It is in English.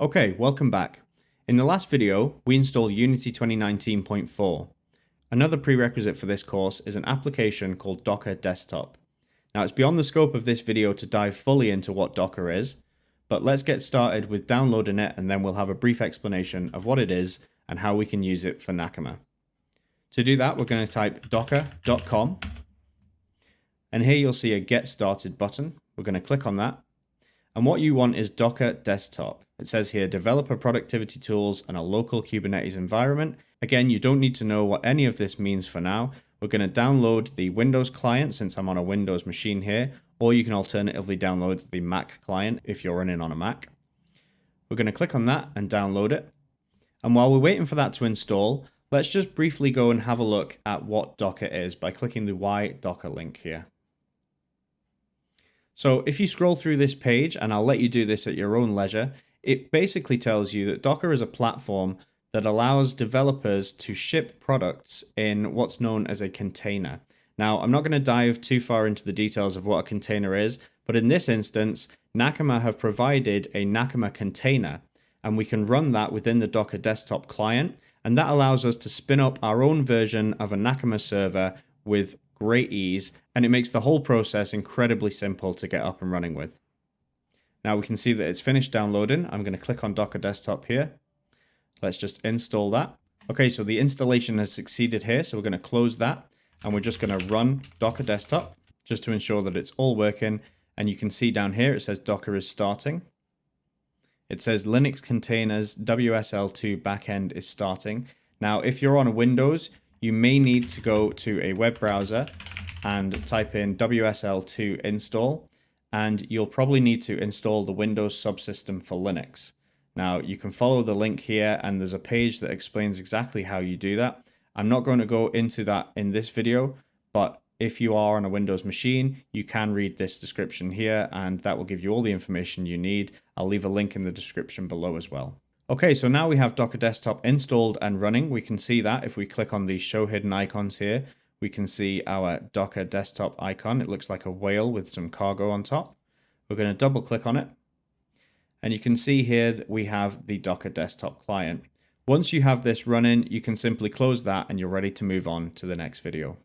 Okay, welcome back. In the last video, we installed Unity 2019.4. Another prerequisite for this course is an application called Docker Desktop. Now it's beyond the scope of this video to dive fully into what Docker is, but let's get started with downloading it and then we'll have a brief explanation of what it is and how we can use it for Nakama. To do that, we're going to type docker.com and here you'll see a get started button. We're going to click on that and what you want is Docker Desktop. It says here developer productivity tools and a local Kubernetes environment. Again, you don't need to know what any of this means for now. We're going to download the Windows client since I'm on a Windows machine here, or you can alternatively download the Mac client if you're running on a Mac. We're going to click on that and download it. And while we're waiting for that to install, let's just briefly go and have a look at what Docker is by clicking the Why Docker link here. So if you scroll through this page, and I'll let you do this at your own leisure, it basically tells you that Docker is a platform that allows developers to ship products in what's known as a container. Now, I'm not going to dive too far into the details of what a container is, but in this instance, Nakama have provided a Nakama container, and we can run that within the Docker desktop client, and that allows us to spin up our own version of a Nakama server with great ease, and it makes the whole process incredibly simple to get up and running with. Now we can see that it's finished downloading. I'm going to click on Docker Desktop here. Let's just install that. Okay, so the installation has succeeded here, so we're going to close that, and we're just going to run Docker Desktop just to ensure that it's all working. And you can see down here, it says Docker is starting. It says Linux containers WSL2 backend is starting. Now, if you're on Windows, you may need to go to a web browser and type in WSL2 install, and you'll probably need to install the Windows subsystem for Linux. Now, you can follow the link here, and there's a page that explains exactly how you do that. I'm not going to go into that in this video, but if you are on a Windows machine, you can read this description here, and that will give you all the information you need. I'll leave a link in the description below as well. Okay, so now we have Docker Desktop installed and running. We can see that if we click on the show hidden icons here, we can see our Docker Desktop icon. It looks like a whale with some cargo on top. We're going to double click on it. And you can see here that we have the Docker Desktop client. Once you have this running, you can simply close that and you're ready to move on to the next video.